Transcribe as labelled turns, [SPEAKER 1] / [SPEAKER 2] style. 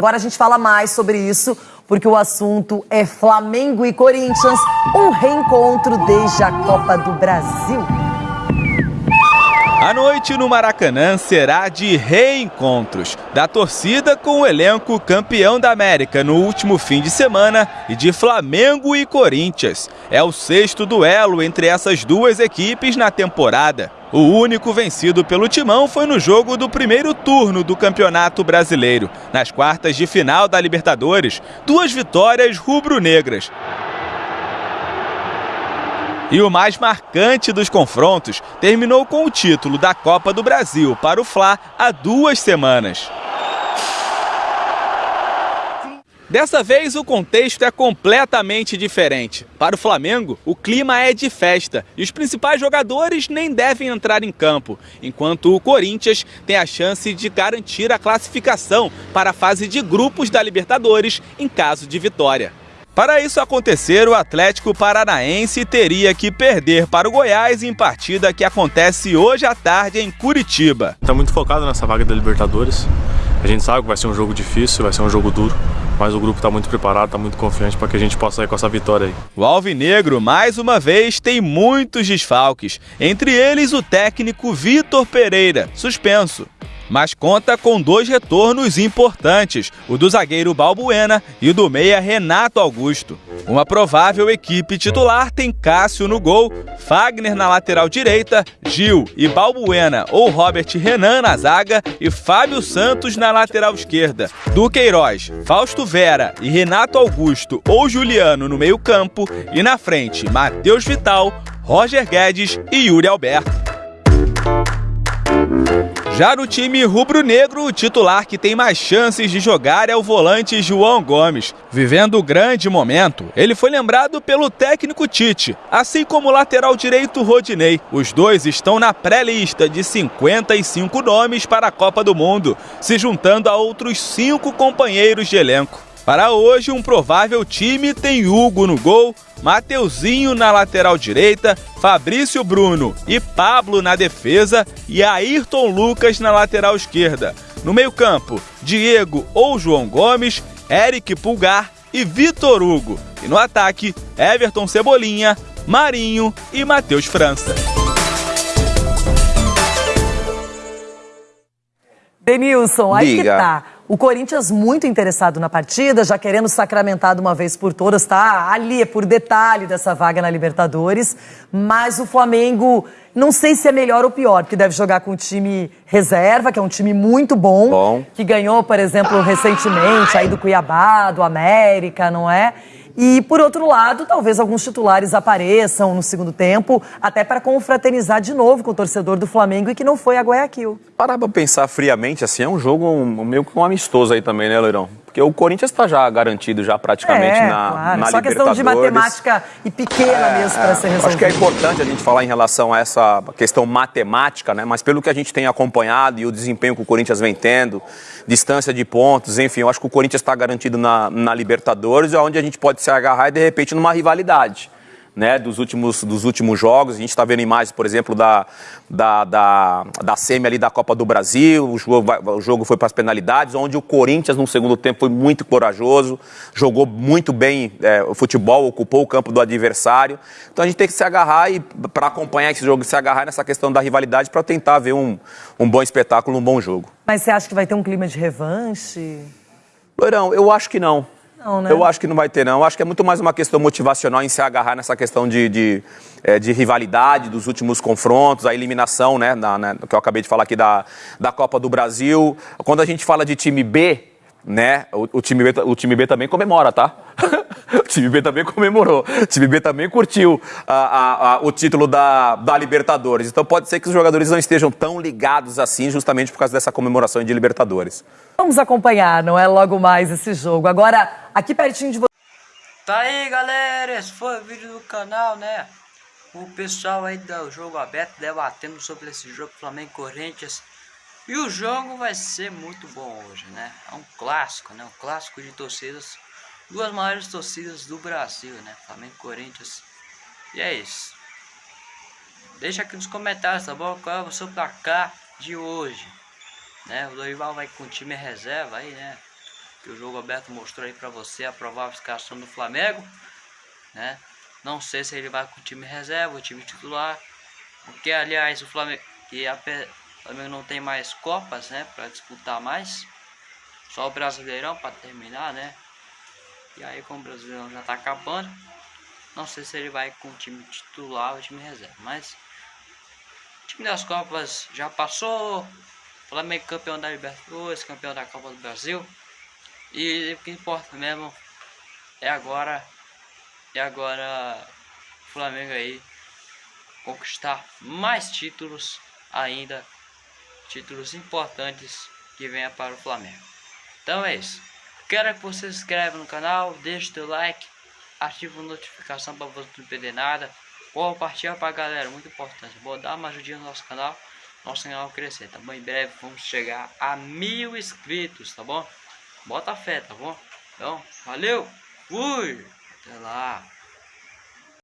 [SPEAKER 1] Agora a gente fala mais sobre isso, porque o assunto é Flamengo e Corinthians, um reencontro desde a Copa do Brasil.
[SPEAKER 2] A noite no Maracanã será de reencontros da torcida com o elenco campeão da América no último fim de semana e de Flamengo e Corinthians. É o sexto duelo entre essas duas equipes na temporada. O único vencido pelo Timão foi no jogo do primeiro turno do Campeonato Brasileiro. Nas quartas de final da Libertadores, duas vitórias rubro-negras. E o mais marcante dos confrontos terminou com o título da Copa do Brasil para o Fla há duas semanas. Dessa vez o contexto é completamente diferente. Para o Flamengo, o clima é de festa e os principais jogadores nem devem entrar em campo, enquanto o Corinthians tem a chance de garantir a classificação para a fase de grupos da Libertadores em caso de vitória. Para isso acontecer, o Atlético Paranaense teria que perder para o Goiás em partida que acontece hoje à tarde em Curitiba.
[SPEAKER 3] Está muito focado nessa vaga da Libertadores. A gente sabe que vai ser um jogo difícil, vai ser um jogo duro, mas o grupo está muito preparado, está muito confiante para que a gente possa sair com essa vitória aí.
[SPEAKER 2] O Alvinegro, mais uma vez, tem muitos desfalques, entre eles o técnico Vitor Pereira, suspenso mas conta com dois retornos importantes, o do zagueiro Balbuena e o do meia Renato Augusto. Uma provável equipe titular tem Cássio no gol, Fagner na lateral direita, Gil e Balbuena ou Robert Renan na zaga e Fábio Santos na lateral esquerda. Duqueiroz, Fausto Vera e Renato Augusto ou Juliano no meio-campo e na frente Matheus Vital, Roger Guedes e Yuri Alberto. Já no time rubro-negro, o titular que tem mais chances de jogar é o volante João Gomes. Vivendo o grande momento, ele foi lembrado pelo técnico Tite, assim como o lateral direito Rodinei. Os dois estão na pré-lista de 55 nomes para a Copa do Mundo, se juntando a outros cinco companheiros de elenco. Para hoje, um provável time tem Hugo no gol, Mateuzinho na lateral direita, Fabrício Bruno e Pablo na defesa e Ayrton Lucas na lateral esquerda. No meio-campo, Diego ou João Gomes, Eric Pulgar e Vitor Hugo. E no ataque, Everton Cebolinha, Marinho e Matheus França.
[SPEAKER 1] Denilson, aí Diga. que tá. O Corinthians muito interessado na partida, já querendo sacramentar de uma vez por todas, tá ali é por detalhe dessa vaga na Libertadores. Mas o Flamengo, não sei se é melhor ou pior, porque deve jogar com o time reserva, que é um time muito bom, bom. que ganhou, por exemplo, recentemente aí do Cuiabá, do América, não é? E, por outro lado, talvez alguns titulares apareçam no segundo tempo, até para confraternizar de novo com o torcedor do Flamengo e que não foi a Guayaquil.
[SPEAKER 4] Parar para pensar friamente, assim, é um jogo um, meio que um amistoso aí também, né, Leirão? Porque o Corinthians está já garantido já praticamente
[SPEAKER 1] é,
[SPEAKER 4] na,
[SPEAKER 1] claro.
[SPEAKER 4] na
[SPEAKER 1] Só questão de matemática e pequena é, mesmo para ser resolvida.
[SPEAKER 4] Acho que é importante a gente falar em relação a essa questão matemática, né? Mas pelo que a gente tem acompanhado e o desempenho que o Corinthians vem tendo, distância de pontos, enfim, eu acho que o Corinthians está garantido na, na Libertadores, onde a gente pode se agarrar e de repente numa rivalidade né, dos, últimos, dos últimos jogos. A gente está vendo imagens, por exemplo, da, da, da, da semi ali da Copa do Brasil. O jogo, o jogo foi para as penalidades, onde o Corinthians, no segundo tempo, foi muito corajoso, jogou muito bem é, o futebol, ocupou o campo do adversário. Então a gente tem que se agarrar e, para acompanhar esse jogo, se agarrar nessa questão da rivalidade para tentar ver um, um bom espetáculo, um bom jogo.
[SPEAKER 1] Mas você acha que vai ter um clima de revanche?
[SPEAKER 4] Loirão, eu acho que não. Não, né? Eu acho que não vai ter, não. Eu acho que é muito mais uma questão motivacional em se agarrar nessa questão de, de, é, de rivalidade dos últimos confrontos, a eliminação, né, na, na, que eu acabei de falar aqui da, da Copa do Brasil. Quando a gente fala de time B, né, o, o time, B, o time B também comemora, tá? o time B também comemorou. O time B também curtiu a, a, a, o título da, da Libertadores. Então pode ser que os jogadores não estejam tão ligados assim, justamente por causa dessa comemoração de Libertadores.
[SPEAKER 1] Vamos acompanhar, não é logo mais esse jogo. Agora, aqui pertinho de você.
[SPEAKER 5] Tá aí, galera. Esse foi o vídeo do canal, né? O pessoal aí do jogo aberto debatendo sobre esse jogo Flamengo Corinthians. E o jogo vai ser muito bom hoje, né? É um clássico, né? Um clássico de torcidas. Duas maiores torcidas do Brasil, né? Flamengo e Corinthians. E é isso. Deixa aqui nos comentários, tá bom? Qual é o seu placar de hoje? né? O Dorival vai com o time reserva aí, né? que o jogo aberto mostrou aí para você a provável escalação do Flamengo, né? Não sei se ele vai com o time reserva, o time titular, porque aliás o Flamengo que a o Flamengo não tem mais copas, né, para disputar mais. Só o Brasileirão para terminar, né? E aí como o Brasileirão já tá acabando, não sei se ele vai com o time titular ou time reserva, mas o time das Copas já passou. Flamengo campeão da Libertadores, campeão da Copa do Brasil. E o que importa mesmo é agora é agora o Flamengo aí conquistar mais títulos ainda, títulos importantes que venha para o Flamengo. Então é isso. Quero que você se inscreva no canal, deixe seu like, ative a notificação para você não perder nada. Compartilha a galera, muito importante. Vou dar uma ajudinha no nosso canal, nosso canal crescer, tá bom? Em breve vamos chegar a mil inscritos, tá bom? Bota fé, tá bom? Então, valeu, fui, até lá.